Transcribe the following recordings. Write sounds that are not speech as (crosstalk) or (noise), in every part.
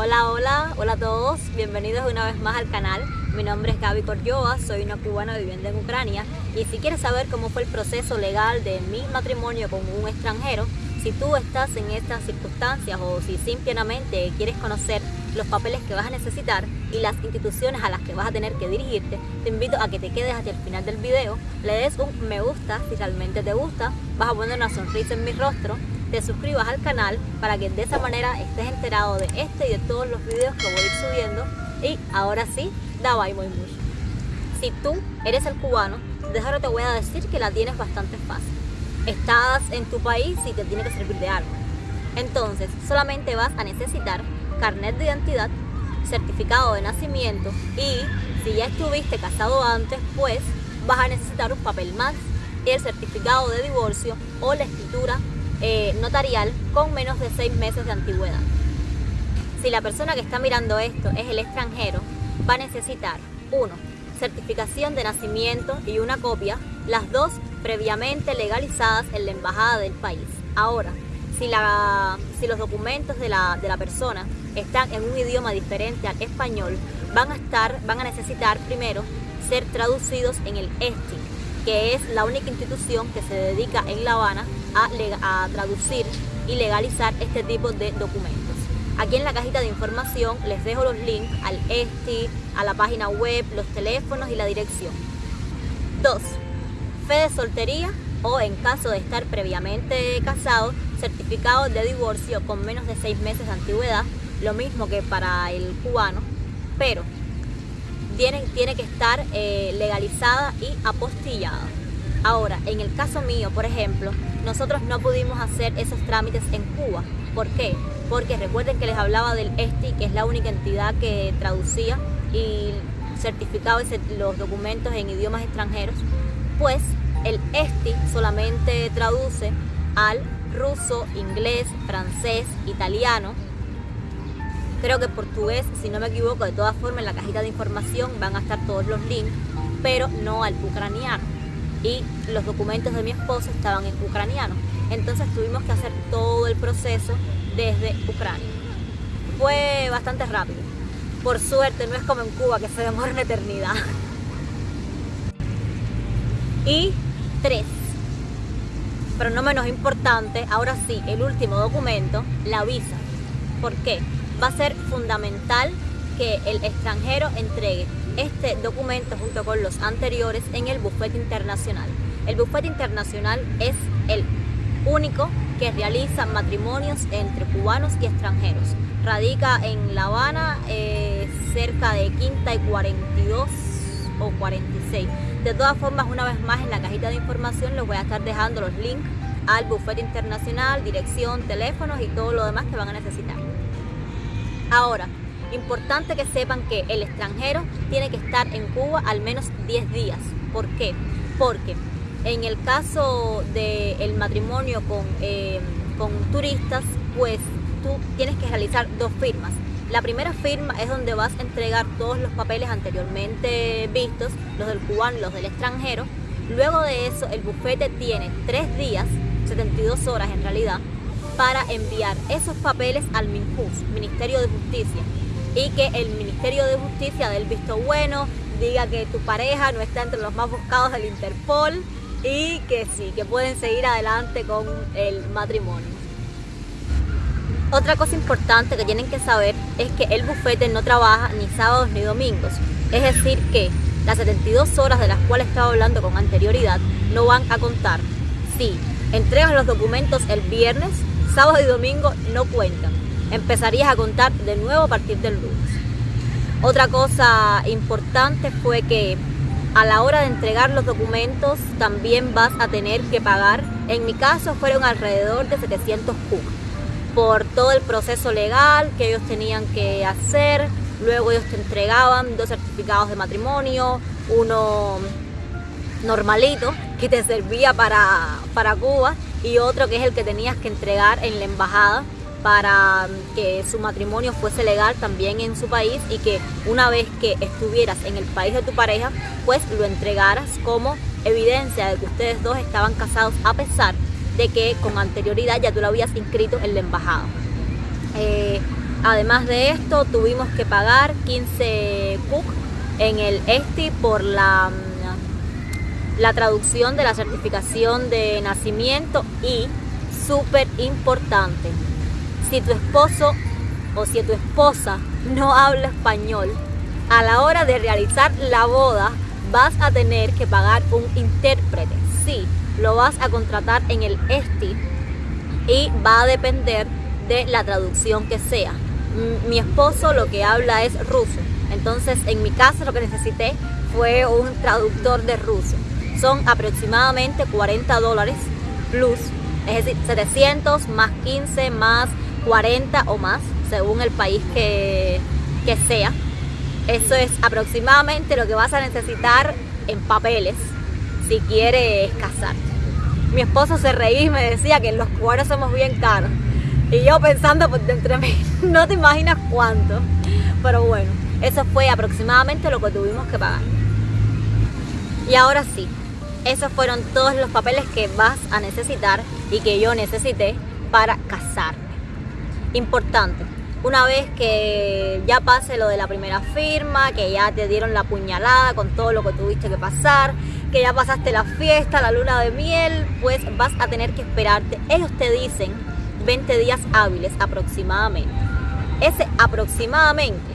Hola, hola, hola a todos, bienvenidos una vez más al canal. Mi nombre es Gaby Coryoa, soy una cubana viviendo en Ucrania y si quieres saber cómo fue el proceso legal de mi matrimonio con un extranjero, si tú estás en estas circunstancias o si simplemente quieres conocer los papeles que vas a necesitar y las instituciones a las que vas a tener que dirigirte, te invito a que te quedes hasta el final del video, le des un me gusta si realmente te gusta, vas a poner una sonrisa en mi rostro, te suscribas al canal para que de esa manera estés enterado de este y de todos los videos que voy a ir subiendo y ahora sí, da bye muy mucho. Si tú eres el cubano, de te voy a decir que la tienes bastante fácil. Estás en tu país y te tiene que servir de algo. Entonces, solamente vas a necesitar carnet de identidad, certificado de nacimiento y si ya estuviste casado antes, pues vas a necesitar un papel más, el certificado de divorcio o la escritura eh, notarial con menos de seis meses de antigüedad. Si la persona que está mirando esto es el extranjero, va a necesitar uno, certificación de nacimiento y una copia, las dos previamente legalizadas en la embajada del país. Ahora, si, la, si los documentos de la, de la persona están en un idioma diferente al español, van a, estar, van a necesitar primero ser traducidos en el ESTI, que es la única institución que se dedica en La Habana a, a traducir y legalizar este tipo de documentos. Aquí en la cajita de información les dejo los links al ESTI, a la página web, los teléfonos y la dirección. 2. Fe de soltería o en caso de estar previamente casado, certificado de divorcio con menos de 6 meses de antigüedad, lo mismo que para el cubano, pero tiene, tiene que estar eh, legalizada y apostillada. Ahora, en el caso mío, por ejemplo, nosotros no pudimos hacer esos trámites en Cuba. ¿Por qué? Porque recuerden que les hablaba del ESTI, que es la única entidad que traducía y certificaba los documentos en idiomas extranjeros. Pues el ESTI solamente traduce al ruso, inglés, francés, italiano, creo que portugués, si no me equivoco, de todas formas en la cajita de información van a estar todos los links, pero no al ucraniano. Y los documentos de mi esposo estaban en ucraniano. Entonces tuvimos que hacer todo el proceso desde Ucrania. Fue bastante rápido. Por suerte no es como en Cuba que se demora una eternidad. Y tres, pero no menos importante, ahora sí, el último documento, la visa. ¿Por qué? Va a ser fundamental que el extranjero entregue este documento junto con los anteriores en el bufete internacional. El bufete internacional es el único que realiza matrimonios entre cubanos y extranjeros. Radica en La Habana, eh, cerca de Quinta y 42 o 46. De todas formas, una vez más en la cajita de información les voy a estar dejando los links al bufete internacional, dirección, teléfonos y todo lo demás que van a necesitar. Ahora, importante que sepan que el extranjero tiene que estar en Cuba al menos 10 días. ¿Por qué? Porque en el caso del matrimonio con, eh, con turistas, pues tú tienes que realizar dos firmas. La primera firma es donde vas a entregar todos los papeles anteriormente vistos, los del cubano y los del extranjero. Luego de eso, el bufete tiene tres días, 72 horas en realidad, para enviar esos papeles al MINJUS, Ministerio de Justicia, y que el Ministerio de Justicia dé el visto bueno, diga que tu pareja no está entre los más buscados del Interpol y que sí, que pueden seguir adelante con el matrimonio. Otra cosa importante que tienen que saber es que el bufete no trabaja ni sábados ni domingos. Es decir que las 72 horas de las cuales estaba hablando con anterioridad no van a contar. Si entregas los documentos el viernes, sábado y domingo no cuentan. Empezarías a contar de nuevo a partir del lunes. Otra cosa importante fue que a la hora de entregar los documentos también vas a tener que pagar. En mi caso fueron alrededor de 700 PUC por todo el proceso legal que ellos tenían que hacer. Luego ellos te entregaban dos certificados de matrimonio, uno normalito que te servía para, para Cuba y otro que es el que tenías que entregar en la embajada para que su matrimonio fuese legal también en su país y que una vez que estuvieras en el país de tu pareja, pues lo entregaras como evidencia de que ustedes dos estaban casados a pesar de que con anterioridad ya tú lo habías inscrito en la embajada. Eh, Además de esto, tuvimos que pagar 15 cook en el ESTI por la, mm, la traducción de la certificación de nacimiento y, súper importante, si tu esposo o si tu esposa no habla español, a la hora de realizar la boda vas a tener que pagar un intérprete. Sí, lo vas a contratar en el ESTI y va a depender de la traducción que sea. Mi esposo lo que habla es ruso, entonces en mi caso lo que necesité fue un traductor de ruso. Son aproximadamente 40 dólares plus, es decir, 700 más 15 más 40 o más, según el país que, que sea. Eso es aproximadamente lo que vas a necesitar en papeles si quieres casarte. Mi esposo se reía y me decía que los cubanos somos bien caros. Y yo pensando por dentro de mí, (laughs) no te imaginas cuánto. Pero bueno, eso fue aproximadamente lo que tuvimos que pagar. Y ahora sí, esos fueron todos los papeles que vas a necesitar y que yo necesité para casarme. Importante, una vez que ya pase lo de la primera firma, que ya te dieron la puñalada con todo lo que tuviste que pasar, que ya pasaste la fiesta, la luna de miel, pues vas a tener que esperarte. Ellos te dicen 20 días hábiles aproximadamente. Ese aproximadamente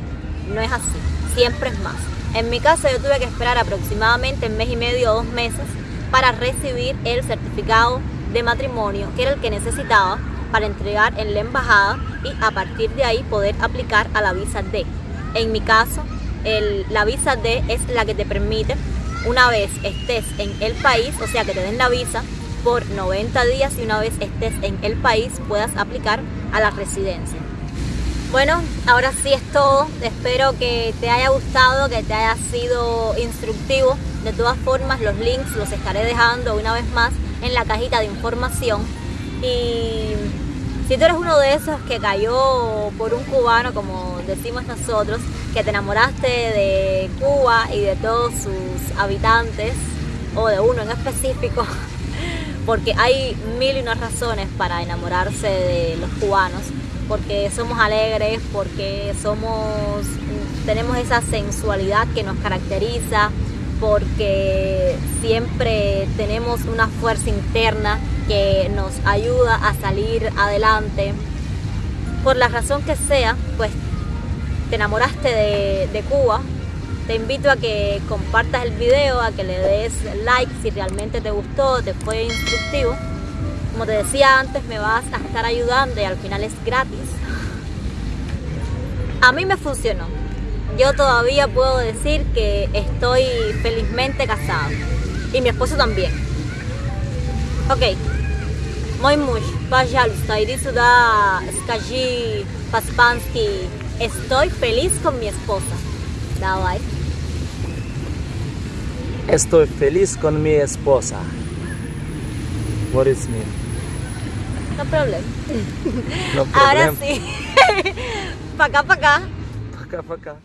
no es así, siempre es más. En mi caso yo tuve que esperar aproximadamente un mes y medio o dos meses para recibir el certificado de matrimonio, que era el que necesitaba para entregar en la embajada y a partir de ahí poder aplicar a la visa D. En mi caso, la visa D es la que te permite, una vez estés en el país, o sea que te den la visa por 90 días y una vez estés en el país puedas aplicar a la residencia. Bueno, ahora sí es todo. Espero que te haya gustado, que te haya sido instructivo. De todas formas, los links los estaré dejando una vez más en la cajita de información. Y si tú eres uno de esos que cayó por un cubano, como decimos nosotros, que te enamoraste de Cuba y de todos sus habitantes, o de uno en específico, (laughs) porque hay mil y unas razones para enamorarse de los cubanos, porque somos alegres, porque somos, tenemos esa sensualidad que nos caracteriza, porque siempre tenemos una fuerza interna que nos ayuda a salir adelante. Por la razón que sea, pues te enamoraste de, Cuba, te invito a que compartas el video, a que le des like si realmente te gustó, te fue instructivo. Como te decía antes, me vas a estar ayudando y al final es gratis. A mí me funcionó Yo todavía puedo decir que estoy felizmente casada. Y mi esposo también. Ok, Mój mąż, pожалуйста, idę сюда, скажи по-испански, estoy feliz con mi esposa. Давай. Estoy feliz con mi esposa. What is mean? No problem. No Ahora problem. sí. (laughs) pa' acá, pa' acá. Пока-пока.